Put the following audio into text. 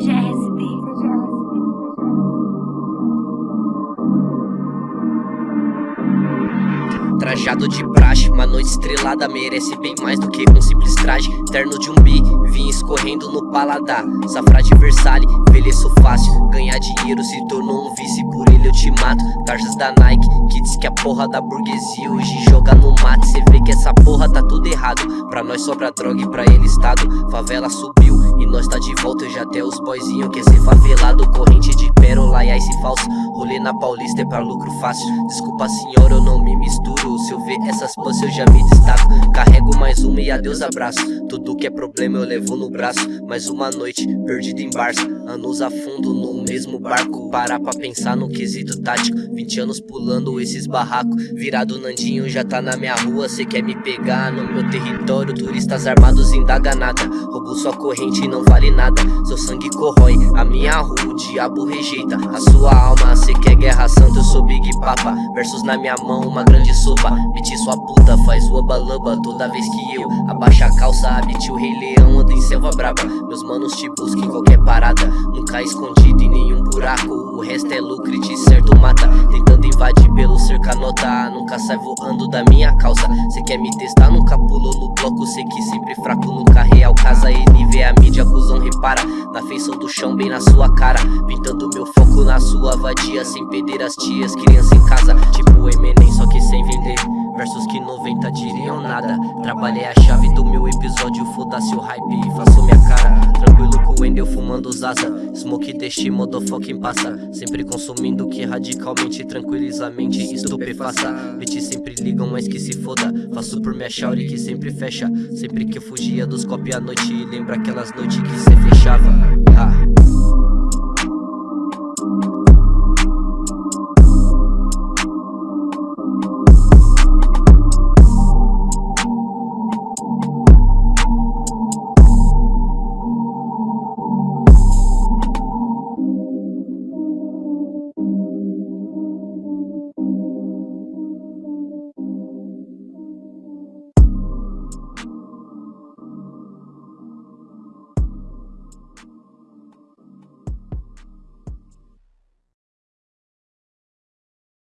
seja Trajado de praxe, uma noite estrelada merece bem mais do que um simples traje. Terno de um bi, vinho escorrendo no paladar. Safra de Versalhes, envelheço fácil. Ganhar dinheiro se tornou um vício, por ele eu te mato. Tarjas da Nike, que diz que a porra da burguesia hoje joga no mato. Cê vê que essa porra tá tudo errado. Pra nós sobra droga e pra ele estado. Favela subiu e nós tá de volta, eu já até os boyzinho quer ser favelado. Corrente de pérola e ice falso Rolê na Paulista é pra lucro fácil. Desculpa senhor, eu não me misturo. Se eu ver essas pãs eu já me destaco. Carrego mais uma e adeus abraço. Tudo que é problema eu levo no braço. Mais uma noite, perdido em Barça. Anos a fundo no mesmo barco. Parar pra pensar no quesito tático. 20 anos pulando esses barracos. Virado Nandinho já tá na minha rua. Cê quer me pegar no meu território? Turistas armados indaga nada. Roubo sua corrente não vale nada. Seu sangue corrói a minha rua. O diabo rejeita a sua alma. Cê Papa Versos na minha mão, uma grande sopa. Meti sua puta, faz o lamba Toda vez que eu abaixo a calça. Habite o rei leão, ando em selva braba. Meus manos te buscam em qualquer parada. Nunca escondido em nenhum buraco. O resto é lucro e de certo mata. Tentando invadir pelo cerca nota. Nunca sai voando da minha calça. Cê quer me testar, nunca pulou no bloco. Sei que sempre Na feição do chão, bem na sua cara Pintando meu foco na sua vadia Sem perder as tias, criança em casa Tipo Eminem, só que sem vender Versos que 90 diriam nada. Trabalhei a chave do meu episódio Foda-se o hype e faço minha cara. Tranquilo com o Wendel fumando zaza. Smoke deste motherfucking passa. Sempre consumindo que radicalmente Tranquiliza a mente estupefaça. Bitches sempre ligam mas que se foda. Faço por minha shauri que sempre fecha. Sempre que eu fugia dos copos à noite Lembra aquelas noites que cê fechava